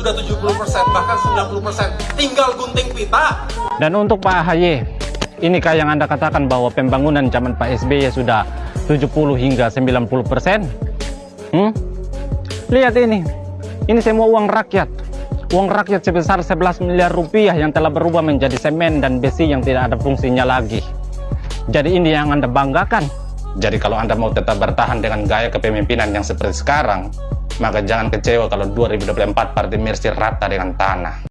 sudah 70%, bahkan 90%. Tinggal gunting pita. Dan untuk Pak AHY, inikah yang Anda katakan bahwa pembangunan zaman Pak SBY sudah 70 hingga 90 persen? Hmm? Lihat ini, ini semua uang rakyat. Uang rakyat sebesar 11 miliar rupiah yang telah berubah menjadi semen dan besi yang tidak ada fungsinya lagi. Jadi ini yang Anda banggakan. Jadi kalau Anda mau tetap bertahan dengan gaya kepemimpinan yang seperti sekarang, maka jangan kecewa kalau 2024 Partai Mercy rata dengan tanah.